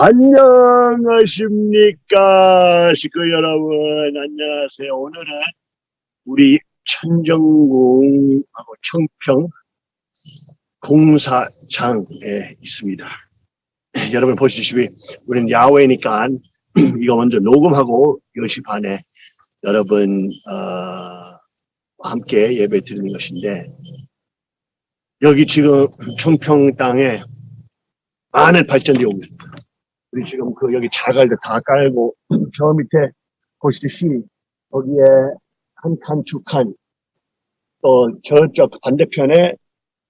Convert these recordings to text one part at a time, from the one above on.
안녕하십니까 식구 여러분. 안녕하세요. 오늘은 우리 천정궁하고 청평 공사장에 있습니다. 여러분 보시시피 우리는 야외니까 이거 먼저 녹음하고 10시 반에 여러분 어, 함께 예배 드리는 것인데 여기 지금 청평 땅에 많은 발전이 오고 있습니다 우리 지금 그 여기 자갈도 다 깔고 저 밑에 보시듯이 거기에 한 칸, 두 칸, 또 저쪽 반대편에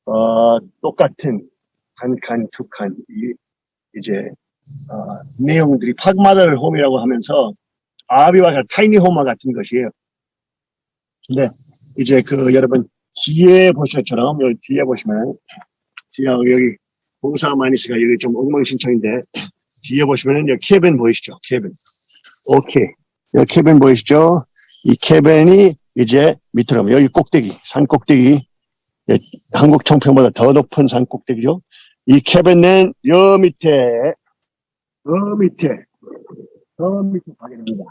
어, 똑같은 한 칸, 두 칸, 이, 이제 어, 내용들이 팍마들 홈이라고 하면서 아비와 타이니홈과 같은 것이에요. 근데 이제 그 여러분 뒤에 보시처럼 여기 뒤에 보시면 뒤에 여기 공사 많이 해가 여기 좀 엉망진창인데 뒤에 보시면 여기 cabin 보이시죠? Cabin. 오케이. 여기 cabin 보이시죠? 이 cabin이 이제 밑으로 여기 꼭대기, 산 꼭대기, 예, 한국 청평보다 더 높은 산 꼭대기죠. 이 cabin은 여 밑에, 저 밑에, 저 밑에 가게 됩니다.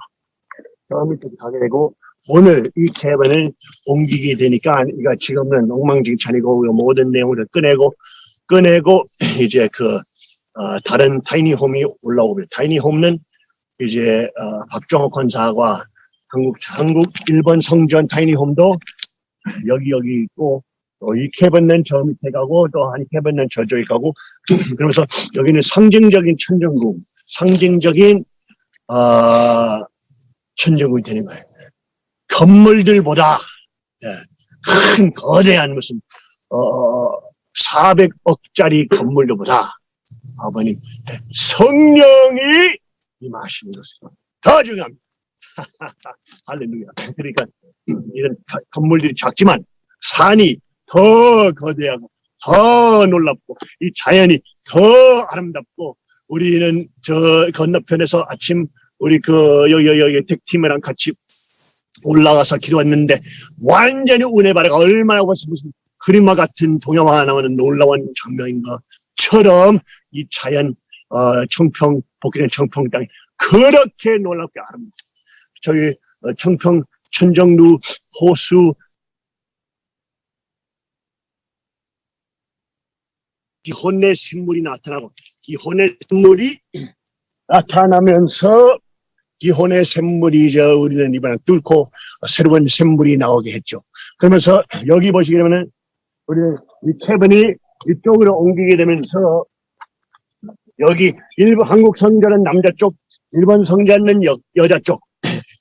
저 밑에 가게 되고 오늘 이 캐빈을 옮기게 되니까 이거 지금은 엉망진창이고 모든 내용을 꺼내고 꺼내고 이제 그 어, 다른 타이니홈이 올라오고 타이니홈은 이제 어, 박정호 권사와 한국 한국 일본 성전 타이니홈도 여기 여기 있고 또이 캐번는 저 밑에 가고 또 한 캐번는 저쪽에 가고 그러면서 여기는 상징적인 천정궁 상징적인 어, 천정궁이 되는 거예요. 건물들보다 예, 큰 거대한 무슨 어, 400억짜리 건물들보다 아버님 성령이 임하시는 것은 더 중요합니다. 할렐루야. 그러니까 이런 건물들이 작지만 산이 더 거대하고 더 놀랍고 이 자연이 더 아름답고 우리는 저 건너편에서 아침 우리 그 여기 여기, 여기 택팀이랑 같이 올라가서 기도했는데 완전히 은혜 바라가 얼마나 무슨 그림과 같은 동영화 나오는 놀라운 장면인 것처럼 이 자연 어, 청평 복귀된 청평 땅이 그렇게 놀랍게 아름답다. 저희 어, 청평 천정루 호수 기혼의 샘물이 나타나고 기혼의 샘물이 나타나면서 기혼의 샘물이 저 우리는 이번에 뚫고 새로운 샘물이 나오게 했죠. 그러면서 여기 보시게 되면은 우리는 이 캐번이 이쪽으로 옮기게 되면서 여기 일본 한국 성전은 남자 쪽, 일본 성전은 여, 여자 쪽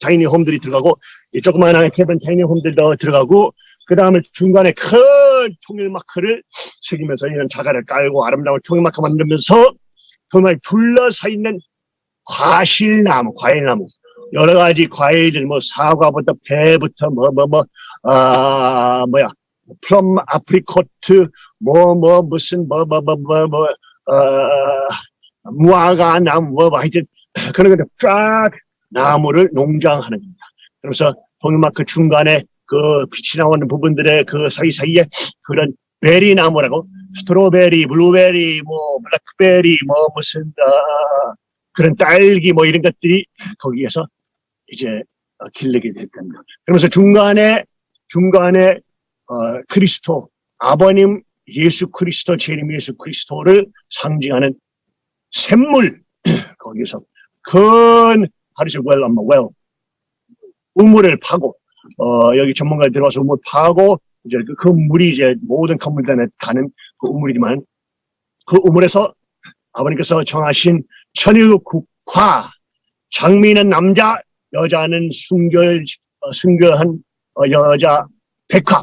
tiny home들이 들어가고 이 조그마한 cabin tiny home들도 들어가고 그 다음에 중간에 큰 통일 마크를 새기면서 이런 자갈을 깔고 아름다운 통일 마크 만들면서 정말 둘러서 있는 과실나무, 과일나무. 여러 가지 과일들 뭐 사과부터 배부터 뭐 뭐뭐아 뭐야 plum apricot 뭐 뭐 무슨 뭐 뭐 뭐 뭐 뭐 어, 무화과 나무 뭐, 뭐 하여튼 그런 거쫙 나무를 농장하는 겁니다. 그래서 통일마크 중간에 그 빛이 나오는 부분들의 그 사이사이에 그런 berry 나무라고 strawberry, 블루베리, 뭐 블랙베리, 뭐 무슨 어, 그런 딸기 뭐 이런 것들이 거기에서 이제 길르게 됐답니다. 그러면서 중간에 중간에 어, 그리스도 아버님 예수 그리스도 재림 예수 그리스도를 상징하는 샘물 거기서 큰 하리스 웰 아마 웰 우물을 파고 어 여기 전문가들 들어와서 우물 파고 이제 그, 그 물이 이제 모든 건물들에 가는 그 우물이지만 그 우물에서 아버님께서 정하신 천일 국화 장미는 남자 여자는 순결 어, 순결한 어, 여자 백화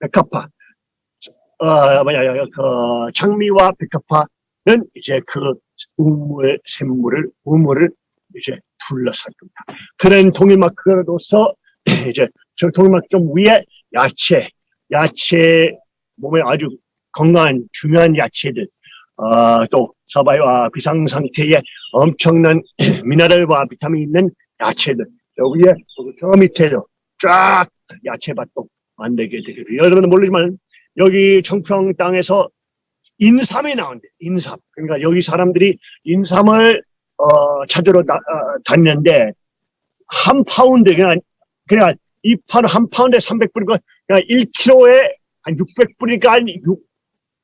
백합화 어, 뭐야, 그, 장미와 백합화는 이제 그 우물, 샘물을, 우물을 이제 둘러쌀 겁니다. 그런 동일마크로서 이제 저 동일마크 좀 위에 야채, 야채, 몸에 아주 건강한 중요한 야채들, 어, 또 서바이와 비상 상태에 엄청난 미네랄과 비타민 있는 야채들, 여기에 저 밑에도 쫙 야채밭도 만들게 되기로 여러분은 모르지만 여기 청평 땅에서 인삼이 나온대. 인삼. 그러니까 여기 사람들이 인삼을 어, 찾으러 다, 어, 다니는데 한 파운드 그냥 그냥 이 파운 한 파운드에 300불이고 그냥 1kg에 한 600불이니까 한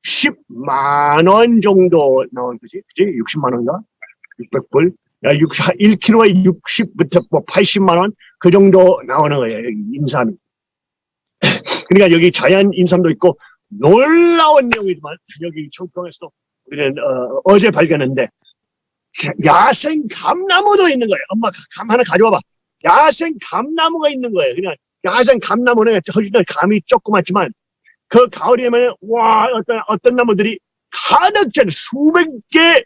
60만 원 정도 나온 거지. 그지? 60만 원인가? 600불. 야, 60, 1kg에 60부터 뭐 80만 원 그 정도 나오는 거예요. 인삼이. 그러니까 여기 자연 인삼도 있고 놀라운 내용이지만 여기 청평에서도 우리는 어, 제 발견했는데 자, 야생 감나무도 있는 거예요. 엄마 감 하나 가져와봐. 야생 감나무가 있는 거예요. 그냥 야생 감나무는 허리는 감이 조그맣지만 그 가을이면 와 어떤 어떤 나무들이 가득 찬 수백 개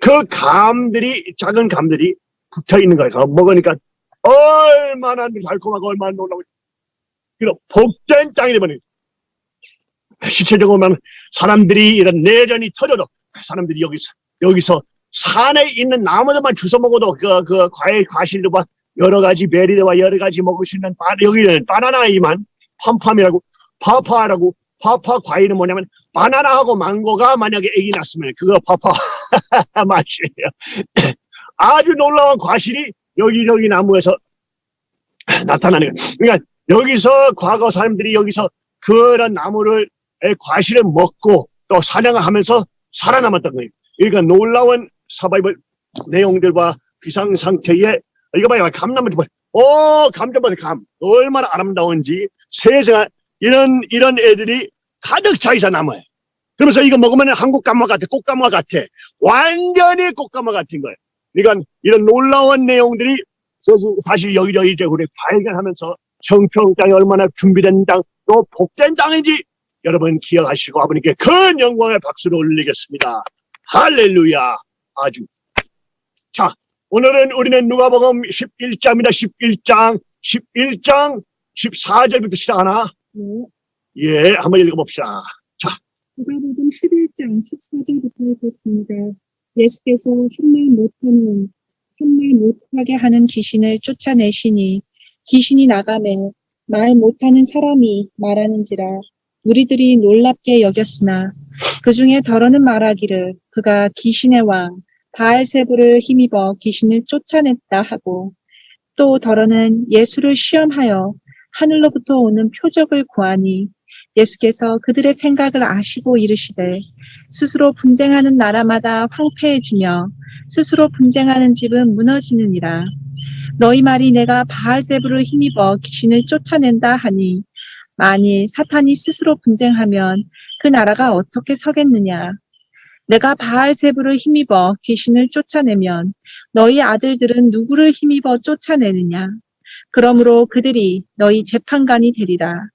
그 감들이 작은 감들이 붙어 있는 거예요. 먹으니까 얼마나 달콤하고 얼마나 놀라고 이런 복된 땅이 되버린 실체적으로 보면 사람들이 이런 내전이 터져도 사람들이 여기서 여기서 산에 있는 나무들만 주워 먹어도 그, 그 과일 과실과 여러 가지 베리와 여러 가지 먹을 수 있는 바, 여기는 바나나이만 팜팜이라고 파파라고 파파 과일은 뭐냐면 바나나하고 망고가 만약에 애기 낳았으면 그거 파파 맛이에요. 아주 놀라운 과실이 여기저기 나무에서 나타나는 거예요. 그러니까 여기서 과거 사람들이 여기서 그런 나무를 의 과실을 먹고 또 사냥을 하면서 살아남았던 거예요. 그러니까 놀라운 서바이벌 내용들과 비상 상태에 이거 봐요 감나무 봐. 오 감좀 봐요 감 얼마나 아름다운지 세상에 이런 이런 애들이 가득 차 있어 나무에. 그러면서 이거 먹으면 한국 감마 같아 꽃감마 같아 완전히 꽃감마 같은 거예요. 그러니까 이런 놀라운 내용들이 사실 여기저기 이제 우리 발견하면서 청평 땅이 얼마나 준비된 땅, 또 복된 땅인지 여러분 기억하시고 아버님께 큰 영광의 박수를 올리겠습니다. 할렐루야. 아주. 자, 오늘은 우리는 누가복음 11장입니다. 11장, 11장 14절부터 시작하나? 네. 예, 한번 읽어봅시다. 누가복음 11장 14절부터 읽겠습니다. 예수께서 한말 못하는 한말 못하게 하는 귀신을 쫓아내시니 귀신이 나가매 말 못하는 사람이 말하는지라 우리들이 놀랍게 여겼으나 그 중에 더러는 말하기를 그가 귀신의 왕 바알세부를 힘입어 귀신을 쫓아냈다 하고 또 더러는 예수를 시험하여 하늘로부터 오는 표적을 구하니 예수께서 그들의 생각을 아시고 이르시되 스스로 분쟁하는 나라마다 황폐해지며 스스로 분쟁하는 집은 무너지느니라 너희 말이 내가 바알세부를 힘입어 귀신을 쫓아낸다 하니 만일 사탄이 스스로 분쟁하면 그 나라가 어떻게 서겠느냐 내가 바알세부를 힘입어 귀신을 쫓아내면 너희 아들들은 누구를 힘입어 쫓아내느냐 그러므로 그들이 너희 재판관이 되리라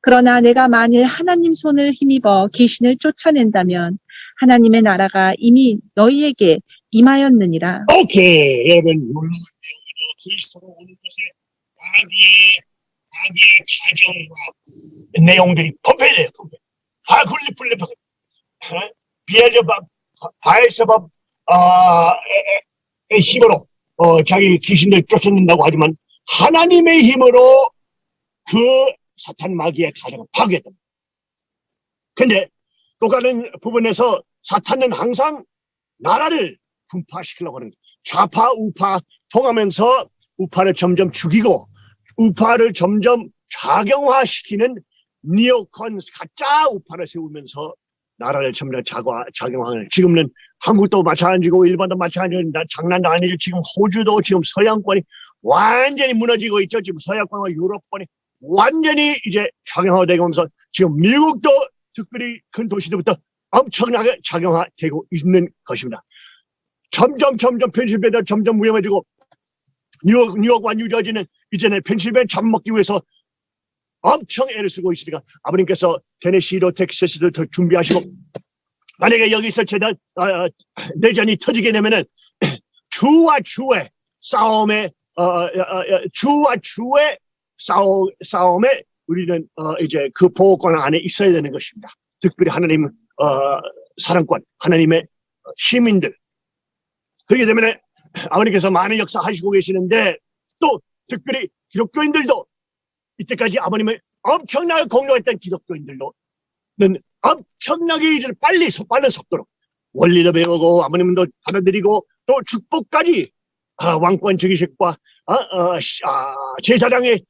그러나 내가 만일 하나님 손을 힘입어 귀신을 쫓아낸다면 하나님의 나라가 이미 너희에게 임하였느니라 오케이. 여러분. 그리스도로 오는 것에 마귀의, 마귀의 가정과 내용들이 범패돼요, 범패. 아, 굴리풀리파. 비엘제밥, 바엘세밥, 아, 의 힘으로, 어, 자기 귀신들 쫓아낸다고 하지만, 하나님의 힘으로 그 사탄 마귀의 가정을 파괴했다. 근데 똑같은 부분에서 사탄은 항상 나라를 분파시키려고 하는 거예요. 좌파 우파 통하면서 우파를 점점 죽이고 우파를 점점 좌경화시키는 니오컨 가짜 우파를 세우면서 나라를 점점 자과, 작용하는 지금은 한국도 마찬가지고 일본도 마찬가지고 나- 장난도 아니죠. 지금 호주도 지금 서양권이 완전히 무너지고 있죠. 지금 서양권과 유럽권이 완전히 이제 작용화되고 면서 지금 미국도 특별히 큰 도시들부터 엄청나게 작용화되고 있는 것입니다. 점점 점점 펜실베니아 점점 위험해지고 뉴욕, 뉴욕과 뉴저지는 이제는 펜실베니아 잡먹기 위해서 엄청 애를 쓰고 있으니까 아버님께서 테네시로 텍사스도 더 준비하시고 만약에 여기서 재단 아, 내전이 터지게 되면은 주와 주의 싸움에 어, 어, 어, 주와 주의 싸움, 싸움에 우리는 어, 이제 그 보호권 안에 있어야 되는 것입니다. 특별히 하나님 어, 사랑권, 하나님의 시민들. 그렇게 되면 아버님께서 많은 역사 하시고 계시는데 또 특별히 기독교인들도 이때까지 아버님을 엄청나게 공격했던 기독교인들도 는 엄청나게 이제 빨리 속- 빠른 속도로 원리도 배우고 아버님도 받아들이고 또 축복까지 아, 왕권 즉위식과 아, 어, 시- 아, 제사장의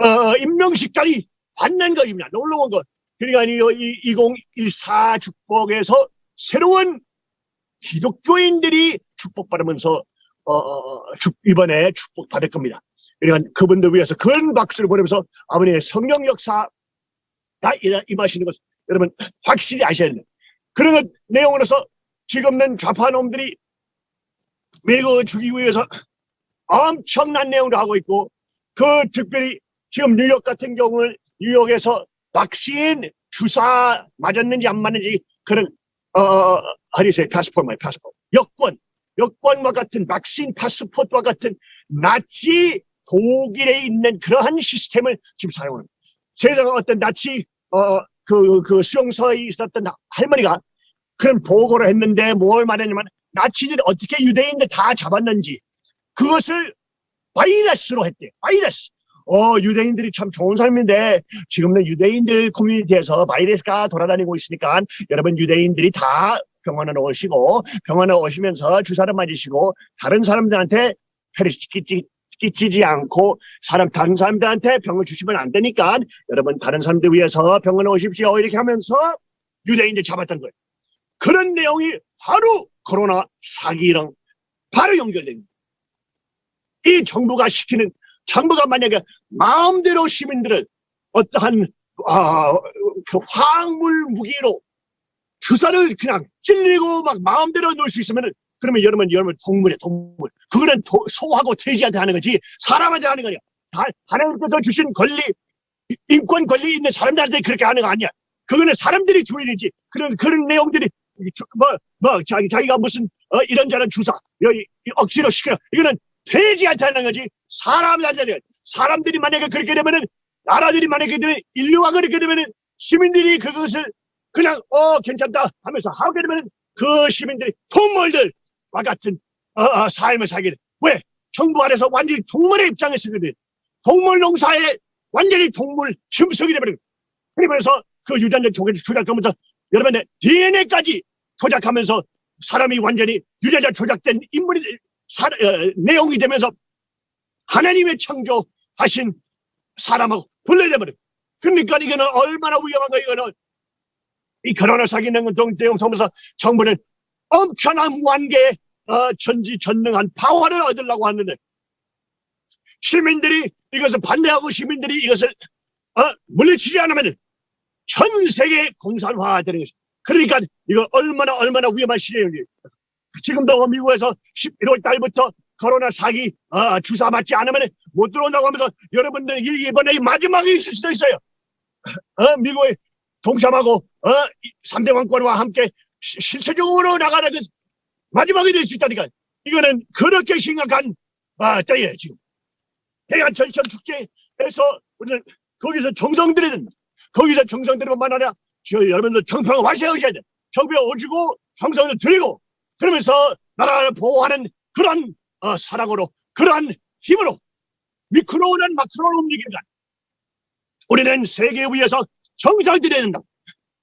어, 임명식까지 받는 것입니다. 놀라운 것. 그러니까 이 2014 축복에서 새로운 기독교인들이 축복받으면서 어, 어, 축- 이번에 축복받을 겁니다. 그러니까 그분들 위해서 큰 박수를 보내면서 아버님의 성령 역사 다 이- 임하시는 것 여러분 확실히 아셔야 됩니다. 그런 것 내용으로서 지금은 좌파놈들이 미국을 죽이기 위해서 엄청난 내용을 하고 있고 그 특별히 지금 뉴욕 같은 경우는 뉴욕에서 박신 주사 맞았는지 안 맞는지 그런 어 하리세 파스포트 말 파스포트 여권 여권과 같은 박신 파스포트와 같은 나치 독일에 있는 그러한 시스템을 지금 사용하는. 세상 어떤 나치 어 그 그 수용소에 있었던 할머니가 그런 보고를 했는데 뭘 말했냐면 나치들이 어떻게 유대인들 다 잡았는지 그것을 바이러스로 했대. 바이러스. 어, 유대인들이 참 좋은 사람인데 지금은 유대인들 커뮤니티에서 바이러스가 돌아다니고 있으니까 여러분 유대인들이 다 병원에 오시고 병원에 오시면서 주사를 맞으시고 다른 사람들한테 끼치, 끼치지 않고 사람 다른 사람들한테 병을 주시면 안 되니까 여러분 다른 사람들 위해서 병원에 오십시오 이렇게 하면서 유대인들 잡았던 거예요. 그런 내용이 바로 코로나 사기랑 바로 연결됩니다. 이 정부가 시키는 정부가 만약에 마음대로 시민들을 어떠한 아, 그 화학물 무기로 주사를 그냥 찔리고 막 마음대로 놓을 수 있으면은 그러면 여러분 여러분 동물이야 동물. 그거는 도- 소하고 돼지한테 하는 거지 사람한테 하는 거냐. 다- 하나님께서 주신 권리 이- 인권 권리 있는 사람들한테 그렇게 하는 거 아니야. 그거는 사람들이 주인이지. 그런 그런 내용들이 뭐뭐 자기 자기가 무슨 어, 이런저런 주사 여기 억지로 시켜 이거는 돼지한테 하는 거지 사람한테 하는 거지. 사람들이 만약에 그렇게 되면은 나라들이 만약에 되면 인류가 그렇게 되면은 시민들이 그것을 그냥 어 괜찮다 하면서 하게 되면은 그 시민들이 동물들과 같은 어, 어, 삶을 살게 돼. 왜? 정부 안에서 완전히 동물의 입장에 돼. 동물 농사에 완전히 동물 짐승이 거야. 그러면서 그 유전자 조작을 조작하면서 여러분의 DNA까지 조작하면서 사람이 완전히 유전자 조작된 인물이 사, 어, 내용이 되면서 하나님의 창조하신 사람하고 분리돼버려. 그러니까 이거는 얼마나 위험한 거 이거는 이 코로나 사기는 내용 통해서 정부는 엄청난 무한계 어, 전지전능한 파워를 얻으려고 하는데 시민들이 이것을 반대하고 시민들이 이것을 어, 물리치지 않으면 전 세계 공산화가 되는 것입니다. 그러니까 이거 얼마나 얼마나 위험한 시대인지 지금도 미국에서 11월 달부터 코로나 사기 어, 주사 맞지 않으면 못 들어온다고 하면서 여러분들 이- 이번에 마지막이 있을 수도 있어요. 어, 미국의 동참하고 어, 3대 왕권과 함께 시- 실체적으로 나가는 그 마지막이 될 수 있다니까. 이거는 그렇게 심각한 아, 때에 지금 대한 전천 축제에서 우리는 거기서 정성 된다. 거기서 정성 들이면 저 여러분들 정평을 와셔야 돼. 정평 오시고 정성을 드리고 그러면서 나라를 보호하는 그런 어, 사랑으로 그러한 힘으로 미크로는 마크로로 움직입니다. 우리는 세계에 위해서 정성을 들여야 된다.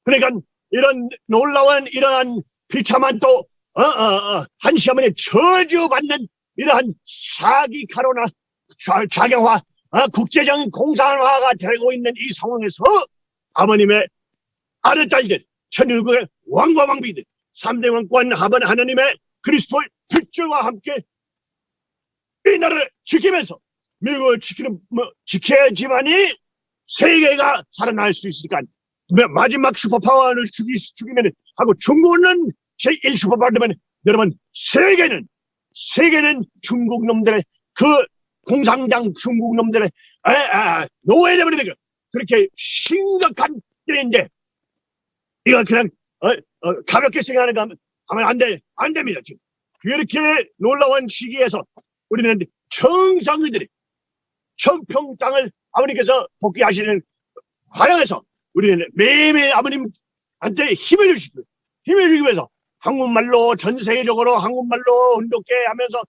그러니까 이런 놀라운 이러한 비참한 또 어, 어, 어, 한시 어머니 저주받는 이러한 사기 카로나 좌- 좌경화 어, 국제적인 공산화가 되고 있는 이 상황에서 아버님의 아들딸들 천일국의 왕과 왕비들 3대 왕권 하나님의 그리스도의 빛줄과 함께 이 나라를 지키면서 미국을 지키는 뭐 지켜야지만이 세계가 살아날 수 있으니까 마- 마지막 슈퍼파워를 죽이, 죽이면 하고 중국은 제1 슈퍼파워 되면 여러분 세계는 세계는 중국 놈들의 그 공산당 중국 놈들의 노예되버리는. 그렇게 심각한 일인데 이거 그냥 어, 어, 가볍게 생각하는 거 하면, 안 돼, 안 됩니다. 지금 그렇게 놀라운 시기에서 우리는 청상의들이 청평장을 아버님께서 복귀하시는 과정에서 우리는 매일매일 아버님한테 힘을 주시고 힘을 주기 위해서 한국말로 전 세계적으로 한국말로 훈독해 하면서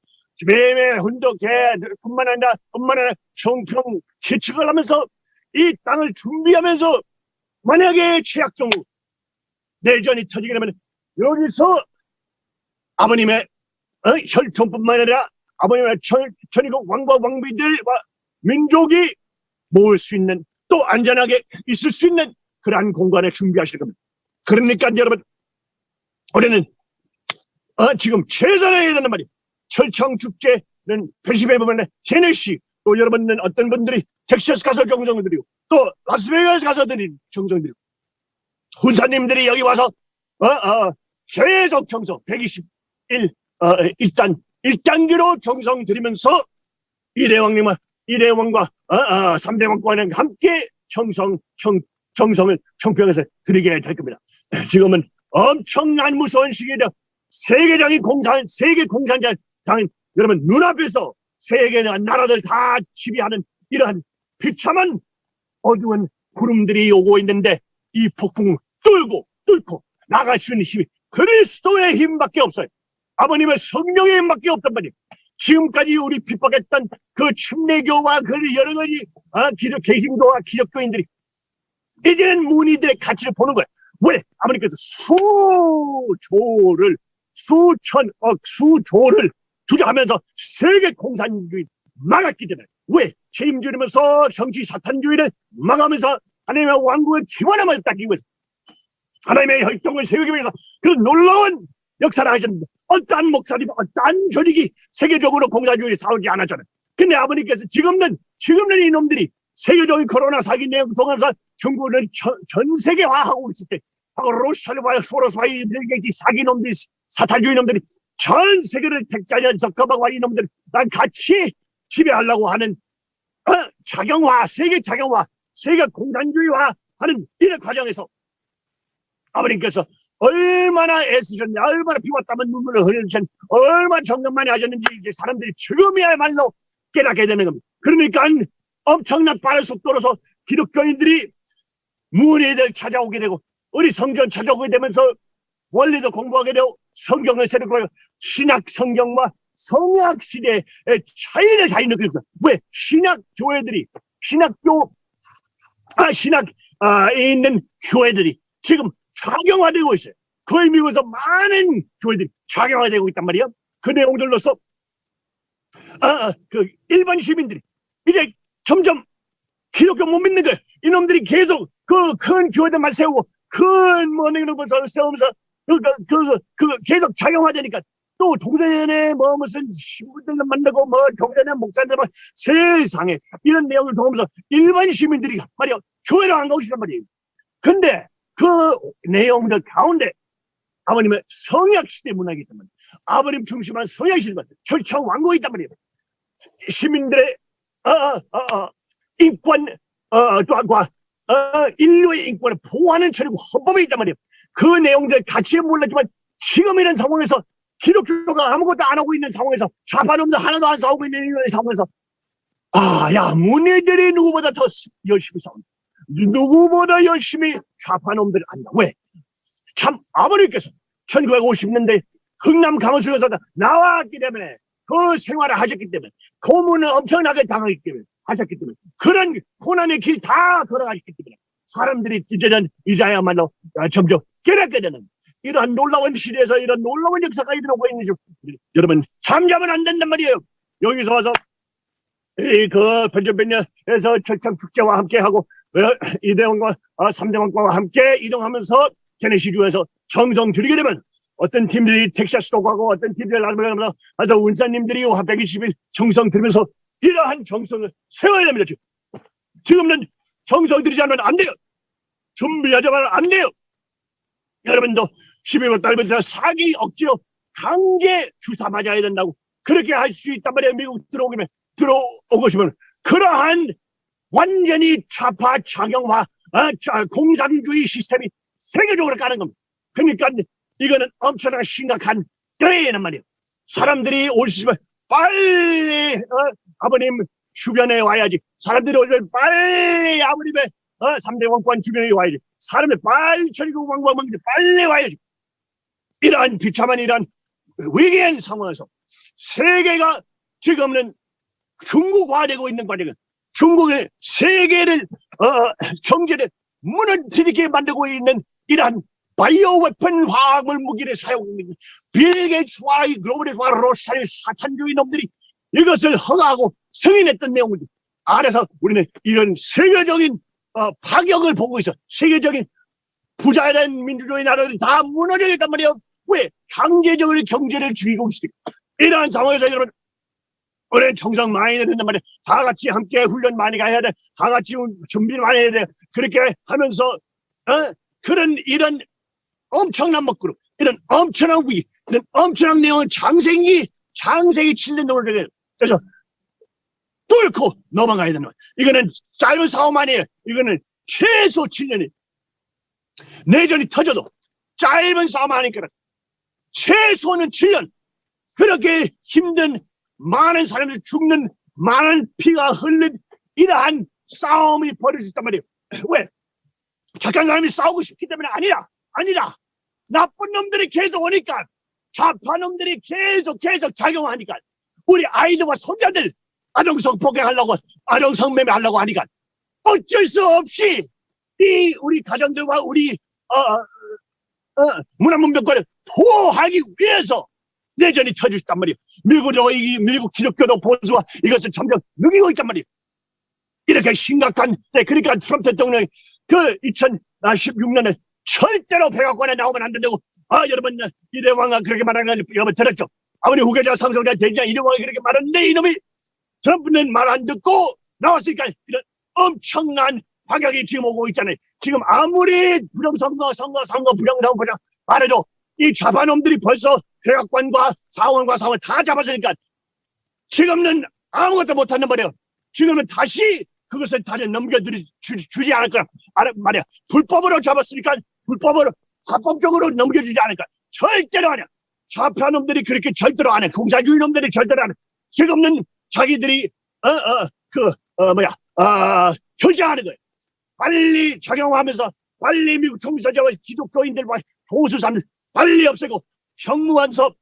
매일매일 훈독해 뿐만 아니라 뿐만 아니라 청평 기축을 하면서 이 땅을 준비하면서 만약에 최악 경우 내전이 터지게 되면 여기서 아버님의 어, 혈통뿐만 아니라 아버님의 전, 전국 왕과 왕비들과 민족이 모을 수 있는 또 안전하게 있을 수 있는 그러한 공간을 준비하실 겁니다. 그러니까 여러분 우리는 어, 지금 최선을 해야 되는 말이 철창 축제는 펜시베이버맨의 제네시 또 여러분은 어떤 분들이 텍사스 가서 정성을 드리고 또 라스베이거스 가서 드린 정성 드리고 훈사님들이 여기 와서 어, 어, 계속 정성 121 어, 일단 1단계로 정성 들이면서 이대왕님과 이대왕과 어, 어, 삼대왕과는 함께 정성 정, 정성을 청평에서 드리게 될 겁니다. 지금은 엄청난 무서운 시기이다. 세계적인 공산 세계 공산자 당인 여러분 눈앞에서 세계 나라들 다 지배하는 이러한 비참한 어두운 구름들이 오고 있는데 이 폭풍 뚫고 뚫고 나갈 수 있는 힘이 그리스도의 힘밖에 없어요. 아버님의 성령의 힘밖에 없단 말이에요. 지금까지 우리 핍박했던 그 침례교와 그 여러 가지 아, 기독 개신교와 기독교인들이 이제는 문의들의 가치를 보는 거예요. 왜? 아버님께서 수조를 수천억 수조를 투자하면서 세계 공산주의 막았기 때문에 왜? 책임지면서 정치 사탄주의를 막으면서 하나님의 왕국의 기원함을 닦기 위해서 하나님의 혈통을 세우기 위해서 그 놀라운 역사를 하셨는데 어떠한 목사님, 어떠한 조직이 세계적으로 공산주의를 싸우지 않았잖아요. 근데 아버님께서 지금은 지금은 이놈들이 세계적인 코로나 사기 내용 통해서 중국은 전, 전 세계화하고 있을 때 바로 로시아와 소로스와 이 사기놈들이 사탄주의 놈들이 전 세계를 택자년 적합하고 이놈들 난 같이 지배하려고 하는 어, 작용화 세계 작용화 세계 공산주의화 하는 이런 과정에서 아버님께서 얼마나 애쓰셨냐 얼마나 비왔다면 눈물을 흘리셨는지 얼마나 정력 많이 하셨는지 이제 사람들이 지금이야말로 깨닫게 되는 겁니다 그러니까 엄청난 빠른 속도로서 기독교인들이 문의들 찾아오게 되고 우리 성전 찾아오게 되면서 원리도 공부하게 되고 성경을 새롭게 신약 성경과 성약 시대의 차이를 잘 느끼고. 왜? 신약 교회들이 신학교 아 신학 아 있는 교회들이 지금 좌경화되고 있어요. 그 의미에서 많은 교회들이 좌경화되고 있단 말이에요. 그 내용들로서 아, 아, 그 일반 시민들이 이제 점점 기독교 못 믿는 거예요. 이놈들이 계속 그 큰 교회들만 세우고 큰 뭐는 것을 세우면서 그, 그, 그, 그 계속 작용하자니까 또 종전에 뭐 무슨 신부들을 만나고 뭐 종전에 목사들 뭐 세상에 이런 내용을 통하면서 일반 시민들이 말이야 교회를 안 가고 싶단 말이에요. 근데 그 내용들 가운데 아버님의 성약시대 문화이기 때문에 아버님 중심한 성약시대 철창 왕국이 있단 말이에요. 시민들의 어, 어, 어, 어, 인권 어, 또한과 어, 인류의 인권을 보호하는 천국 헌법이 있단 말이에요. 그 내용들 같이 몰랐지만 지금 이런 상황에서 기독교가 아무것도 안 하고 있는 상황에서 좌파놈들 하나도 안 싸우고 있는 상황에서 아, 야, 문의들이 누구보다 더 열심히 싸운다. 누구보다 열심히 좌파놈들을 한다. 왜? 참, 아버님께서 1950년대 흥남 강원수에서 나왔기 때문에 그 생활을 하셨기 때문에 고문을 엄청나게 당하기 때문에 하셨기 때문에 그런 고난의 길 다 걸어가셨기 때문에 사람들이 이제는 이자야말로 점점 깨닫게 되는 이러한 놀라운 시대에서 이런 놀라운 역사가 일어나고 있는 중 여러분 잠자면 안 된단 말이에요. 여기서 와서 이그 변전변년에서 철창 축제와 함께하고 어, 이대원과 어, 삼대원과 함께 이동하면서 제네시주에서 정성 들이게 되면 어떤 팀들이 텍사스도 가고 어떤 팀들이 나르면서 아서 운사님들이 120일 정성 들면서 이러한 정성을 세워야 됩니다. 지금. 지금은 정성 들이지 않으면 안 돼요. 준비하자마자 안 돼요. 여러분도 12월 달부터 사기 억지로 강제 주사 맞아야 된다고 그렇게 할 수 있단 말이에요. 미국 들어오기면 들어오고 싶으면 그러한 완전히 좌파 작용화 어, 자, 공산주의 시스템이 세계적으로 가는 겁니다. 그러니까 이거는 엄청나게 심각한 때에는 말이에요. 사람들이 올 수 있으면 빨리 어, 아버님 주변에 와야지. 사람들이 오면 빨리 아버님의 어, 3대 왕권 주변에 와야지. 사람이 빨리 천국 왕권 빨리 와야지. 이러한 비참한 이러한 위기한 상황에서 세계가 지금은 중국화되고 있는 과정은 중국의 세계를 어, 경제를 무너뜨리게 만들고 있는 이러한 바이오 웨폰 화학물 무기를 사용하는 빌 게이츠와 이 글로벌과 로스타일 사탄주의 놈들이 이것을 허가하고 승인했던 내용을 안에서 우리는 이런 세계적인 어, 파격을 보고 있어. 세계적인 부자된 민주주의 나라들이 다 무너져있단 말이에요. 왜? 강제적으로 경제를 죽이고 있으니까. 이러한 상황에서 여러분, 우리는 정상 많이 된단 말이에요. 다 같이 함께 훈련 많이 가야 돼. 다 같이 준비를 많이 해야 돼. 그렇게 하면서, 어? 그런 이런 엄청난 먹구름, 이런 엄청난 위기, 이런 엄청난 내용은 장생이, 장생이 7년 동안 되게 그래서 뚫고 넘어가야 되는 거예요. 이거는 짧은 사업 아니에요. 이거는 최소 7년이 내전이 터져도 짧은 싸움 아니니까 최소는 7년 그렇게 힘든 많은 사람들이 죽는 많은 피가 흘린 이러한 싸움이 벌어졌단 말이에요. 왜? 착한 사람이 싸우고 싶기 때문에 아니라 아니라 나쁜 놈들이 계속 오니까 좌파 놈들이 계속 계속 작용하니까 우리 아이들과 손자들 아동성 폭행하려고 아동성 매매하려고 하니까 어쩔 수 없이 이 우리 가정들과 우리 어, 어, 어, 문화문명권을 보호하기 위해서 내전이 터졌단 말이에요. 미국도 이 미국 기독교도 보수가 이것을 점점 누기고 있단 말이에요. 이렇게 심각한 때 그러니까 트럼프 대통령이 그 2016년에 절대로 백악관에 나오면 안 된다고 아 여러분 이대왕가 그렇게 말하는 거 여러분 들었죠? 아무리 후계자 상속자 대장 이대왕이 그렇게 말하는데 이놈이 트럼프는 말 안 듣고 나왔으니까 이런 엄청난 파격이 지금 오고 있잖아요. 지금 아무리 부정선거, 선거, 선거, 부정선거, 부정 말해도 이 좌파놈들이 벌써 백악관과 사원과 사원 다 잡았으니까 지금은 아무것도 못하는 말이에요. 지금은 다시 그것을 넘겨드리 주, 주지 않을 거라 알- 말이야. 불법으로 잡았으니까 불법으로 합법적으로 넘겨주지 않을 거야. 절대로 안 해. 좌파놈들이 그렇게 절대로 안 해. 공사주의 놈들이 절대로 안 해. 지금은 자기들이 어어그 어, 뭐야 아 결정하는 거예요. 빨리 적용하면서 빨리 미국 총리서재와 기독교인들과 보수 사람들 빨리 없애고 형무원서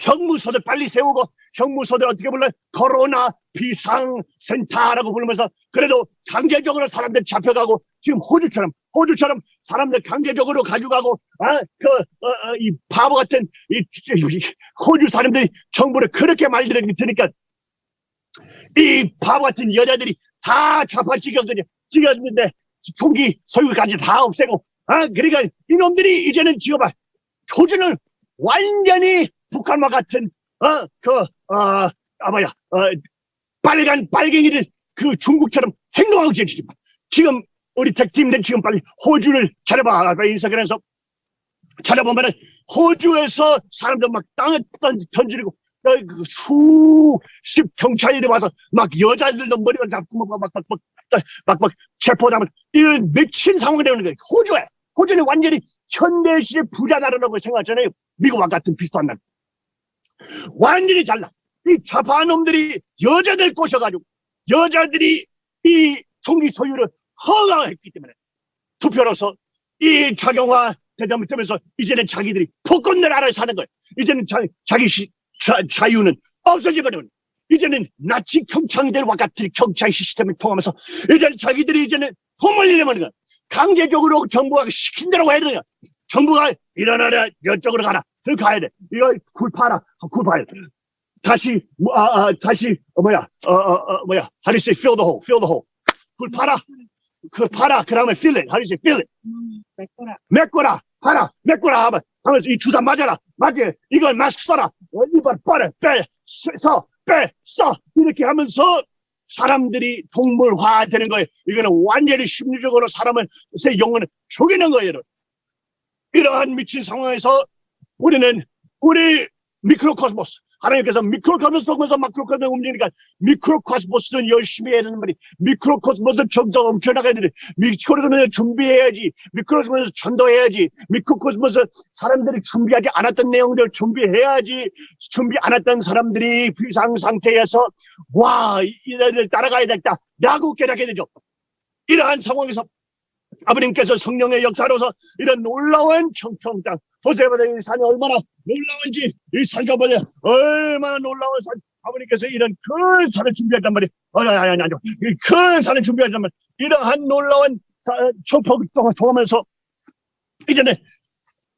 형무소들 빨리 세우고 형무소들 어떻게 불러 코로나 비상센터라고 부르면서 그래도 강제적으로 사람들 잡혀가고 지금 호주처럼 호주처럼 사람들 강제적으로 가져가고 아그이 바보 같은 이, 이 호주 사람들이 정부를 그렇게 말들으니까 이 바보 같은 여자들이 다 좌파 찍었거든요. 찍었는데 총기 소유까지 다 없애고 아 그러니까 이놈들이 이제는 지금 봐 조준을 완전히 북한과 같은 어 그어 아 뭐야 어 빨간 빨갱이들 그 중국처럼 행동하고 지금 지금 우리 택팀들 지금 빨리 호주를 찾아봐. 인스타그램에서 찾아보면은 호주에서 사람들 막 땅에 던, 던지고 어, 그 수십 경찰들이 와서 막 여자들도 머리만 잡고 막막막막 막막 체포하면 이런 미친 상황이 되는 거예요. 호주에. 호주는 완전히 현대시대 부자 나라라고 생각하잖아요. 미국과 같은 비슷한 나라. 완전히 달라. 이 좌파 놈들이 여자들 꼬셔가지고 여자들이 이 총기 소유를 허가했기 때문에 투표로서 이 작용화 되면서 이제는 자기들이 폭군들 알아서 사는 거예요. 이제는 자, 자기 시, 자, 자유는 없어져버리는 이제는 나치 경찰들과 같은 경찰 시스템을 통하면서 이제는 자기들이 이제는 허물리려는 거야. 강제적으로 정부가 시킨 대로 해야 돼요. 정부가 일어나라. 이쪽으로 가라. 그렇게 가야 돼. 이거 굴파라. 굴파야. 다시 뭐, 아, 아, 다시 어, 뭐야. 어, 어, 어, 뭐야. how do you say fill the hole fill the hole. 굴파라. 그 파라. 그 다음에 fill it. how do you say fill it. 음, 메꿔라. 메꿔라. 파라. 메꿔라. 하면 하면서 이 주사 맞아라. 맞지 이건 마스크 써라. 어, 이발 빠래 빼써빼써. 이렇게 하면서 사람들이 동물화 되는 거예요. 이거는 완전히 심리적으로 사람을 새 영혼을 죽이는 거예요. 이러한 미친 상황에서 우리는 우리 미크로코스모스 하나님께서 미크로코스모스 통해서 마크로코스모스 움직이니까 미크로코스모스는 열심히 해야 되는 말이 미크로코스모스 정성 엄청나게 해야 되는데 미크로코스모스 준비해야지 미크로코스모스 전도해야지 미크로코스모스 사람들이 준비하지 않았던 내용들 준비해야지 준비 안 했던 사람들이 비상 상태에서 와 이들을 따라가야 되겠다 라고 깨닫게 되죠. 이러한 상황에서 아버님께서 성령의 역사로서 이런 놀라운 청평 땅이 산이 얼마나 놀라운지 이 산과 보세요 얼마나 놀라운 산. 아버님께서 이런 큰 산을 준비했단 말이에요. 아니 아니 아니 아니 큰 산을 준비했단 말이에요. 이러한 놀라운 사- 청평 땅을 통하면서 이제는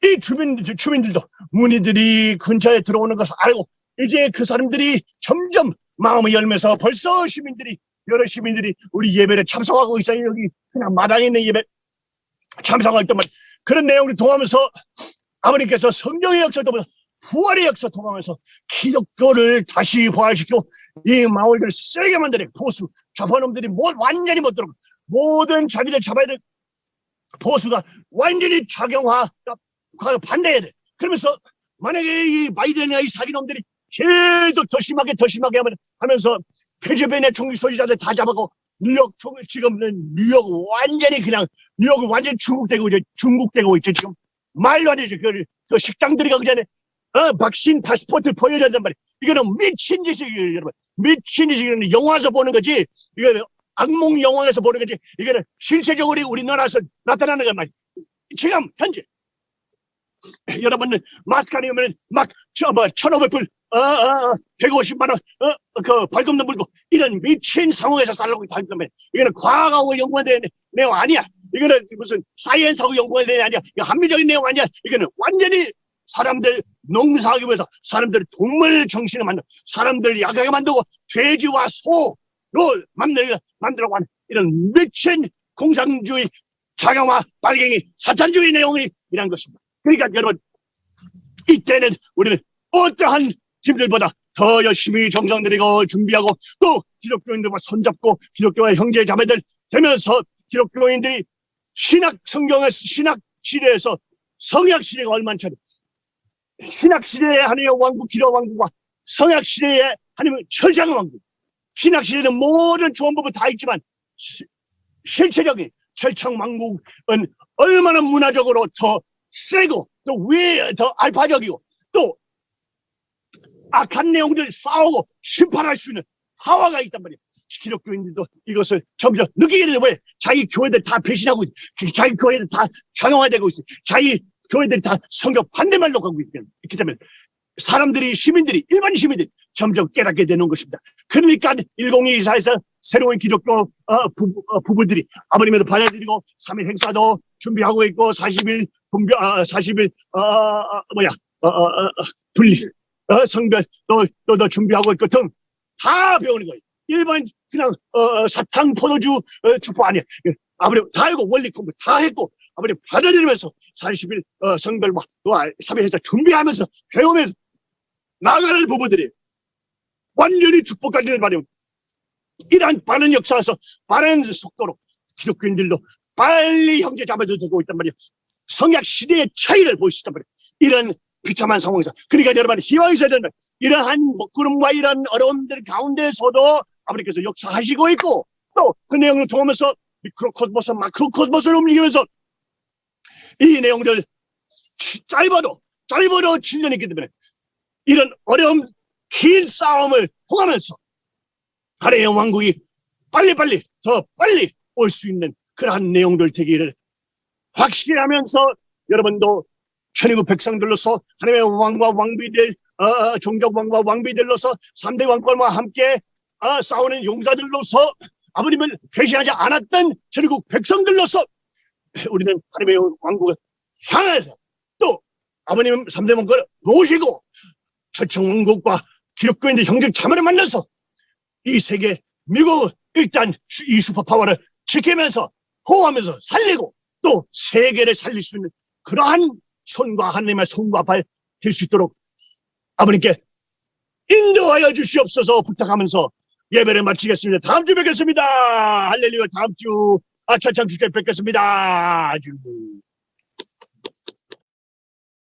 이 주민, 주민들도 문의들이 근처에 들어오는 것을 알고 이제 그 사람들이 점점 마음을 열면서 벌써 시민들이 여러 시민들이 우리 예배를 참석하고 있어요. 여기 그냥 마당에 있는 예배 참석할 때만 그런 내용을 통하면서 아버님께서 성령의 역사 통하면서 부활의 역사 통하면서 기독교를 다시 부활시키고 이 마을을 세게 만들어 보수 좌파놈들이 뭐 완전히 못 들어오고 모든 자기들 잡아야 될 보수가 완전히 작용화 반대해야 돼. 그러면서 만약에 이 바이든이나 이 사기놈들이 계속 더 심하게 더 심하게 하면, 하면서 페르벤의 총기 소지자들 다 잡아고 뉴욕 총 지금은 뉴욕 완전히 그냥 뉴욕은 완전 히 중국되고 있죠. 중국되고 있죠 지금 말도 안 되죠. 그, 그 식당들이 가기 전에 어 백신 파스포트 보여줘야 된단 말이에요. 이거는 미친 짓이에요, 여러분. 미친 짓이에요. 영화에서 보는 거지. 이거는 악몽 영화에서 보는 거지. 이거는 실제적으로 우리나라에서 나타나는 건 말이에요. 지금 현재 여러분은 마스크 아니면 막, 저, 뭐, 1,500불, 어, 어, 어, 150만 원, 어, 그, 벌금도 물고, 이런 미친 상황에서 살고 있다. 때문에 이거는 과학하고 연관된 내용 아니야. 이거는 무슨 사이언스하고 연관된 내용 아니야. 이거 합리적인 내용 아니야. 이거는 완전히 사람들 농사하기 위해서 사람들 동물 정신을 만들고 사람들 약하게 만들고 돼지와 소로 만들고 만들라고 하는 이런 미친 공산주의 자경화 빨갱이 사탄주의 내용이 이란 것입니다. 그러니까 여러분 이때는 우리는 어떠한 팀들보다 더 열심히 정성 들이고 준비하고 또 기독교인들과 손잡고 기독교의 형제 자매들 되면서 기독교인들이 신학 성경의 신학 시대에서 성약 시대가 얼마나 차례 신학 시대의 하나님의 왕국 기도 왕국과 성약 시대의 하나님의 철장 왕국. 신학 시대는 모든 좋은 법은 다 있지만 시, 실체적인 철창 왕국은 얼마나 문화적으로 더 세고 또 위에 더 알파적이고 또 악한 내용들 싸우고 심판할 수 있는 하와가 있단 말이에요. 기독교인들도 이것을 점점 느끼게 왜 자기 교회들 다 배신하고 있, 자기 교회들 다 정형화되고 있어. 자기 교회들이 다 성경 반대말로 가고 있기 때문에 사람들이 시민들이 일반 시민들이 점점 깨닫게 되는 것입니다. 그러니까 1024에서 새로운 기독교 어, 부부, 어, 부부들이 아버님에도 반해드리고 3일 행사도 준비하고 있고 40일 분별 아, 40일 어, 어, 뭐야 어, 어, 어, 분리 어, 성별 또 또 또 준비하고 있고 등 다 배우는 거예요. 일반 그냥 어, 사탕 포도주 어, 주포 아니야. 아버님 다 알고 원리 공부 다 했고 아버님 받아들이면서 40일 어, 성별과 또 3일 행사 준비하면서 배우면서 나가는 부부들이 완전히 축복받는 말이에요. 이러한 빠른 역사에서 빠른 속도로 기독교인들도 빨리 형제 되고 있단 말이에요. 성약 시대의 차이를 있단 말이에요. 이런 비참한 상황에서. 그러니까 여러분 희망이 있어야 된다. 이러한 먹구름과 이런 어려움들 가운데서도 아버님께서 역사하시고 있고 또 그 내용을 통하면서 미크로코스모스, 마크로코스모스를 움직이면서 이 내용들 짧아도 짧아도 7년이 있기 때문에 이런 어려움 긴 싸움을 통하면서 하나의 왕국이 빨리빨리 더 빨리 올 수 있는 그러한 내용들 되기를 확실하면서 여러분도 천의국 백성들로서 하나님의 왕과 왕비들 어, 어 종족 왕과 왕비들로서 3대 왕권과 함께 어, 싸우는 용사들로서 아버님을 배신하지 않았던 천의국 백성들로서 우리는 하나님의 왕국을 향해서 또 아버님 3대 왕권을 모시고 초청왕국과 기독교인들 형제 자매를 만나서 이 세계 미국은 일단 이 슈퍼파워를 지키면서 호하면서 살리고 또 세계를 살릴 수 있는 그러한 손과 하나님의 손과 발 될 수 있도록 아버님께 인도하여 주시옵소서 부탁하면서 예배를 마치겠습니다. 다음 주 뵙겠습니다. 할렐루야 다음 주 아차참 주제 뵙겠습니다. 아주